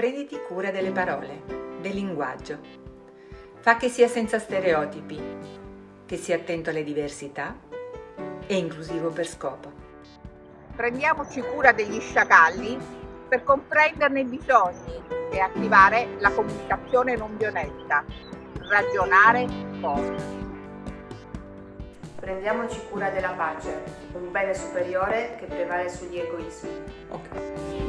Prenditi cura delle parole, del linguaggio. Fa che sia senza stereotipi, che sia attento alle diversità e inclusivo per scopo. Prendiamoci cura degli sciacalli per comprenderne i bisogni e attivare la comunicazione non violenta. Ragionare forte. Prendiamoci cura della pace, un bene superiore che prevale sugli egoismi. Ok.